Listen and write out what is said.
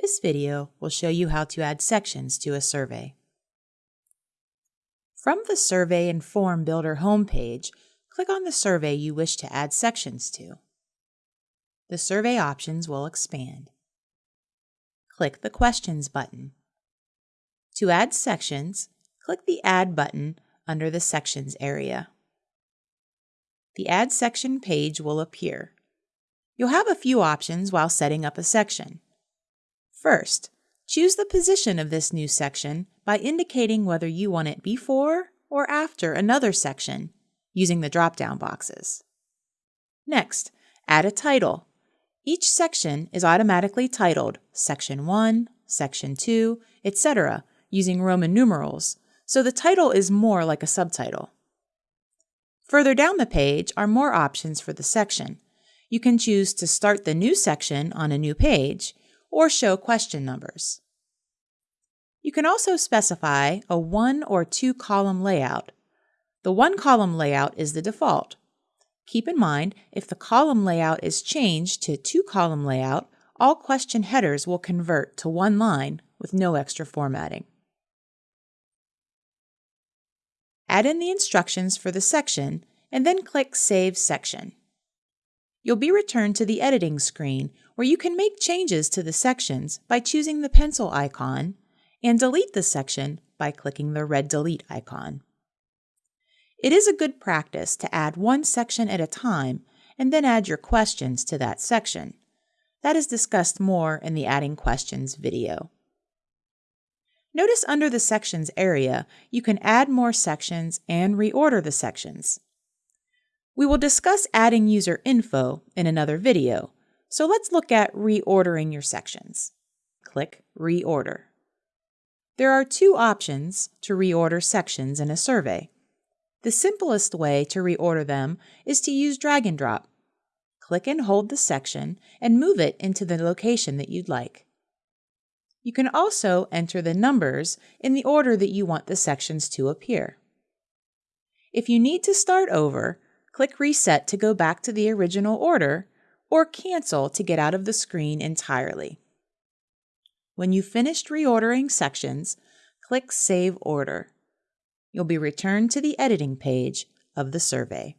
This video will show you how to add sections to a survey. From the Survey and Form Builder homepage, click on the survey you wish to add sections to. The survey options will expand. Click the Questions button. To add sections, click the Add button under the Sections area. The Add Section page will appear. You'll have a few options while setting up a section. First, choose the position of this new section by indicating whether you want it before or after another section using the drop-down boxes. Next, add a title. Each section is automatically titled Section 1, Section 2, etc. using Roman numerals, so the title is more like a subtitle. Further down the page are more options for the section. You can choose to start the new section on a new page or show question numbers. You can also specify a one or two column layout. The one column layout is the default. Keep in mind, if the column layout is changed to two column layout, all question headers will convert to one line with no extra formatting. Add in the instructions for the section and then click Save Section you'll be returned to the editing screen where you can make changes to the sections by choosing the pencil icon and delete the section by clicking the red delete icon. It is a good practice to add one section at a time and then add your questions to that section. That is discussed more in the Adding Questions video. Notice under the Sections area, you can add more sections and reorder the sections. We will discuss adding user info in another video, so let's look at reordering your sections. Click Reorder. There are two options to reorder sections in a survey. The simplest way to reorder them is to use drag and drop. Click and hold the section and move it into the location that you'd like. You can also enter the numbers in the order that you want the sections to appear. If you need to start over, click Reset to go back to the original order, or Cancel to get out of the screen entirely. When you've finished reordering sections, click Save Order. You'll be returned to the editing page of the survey.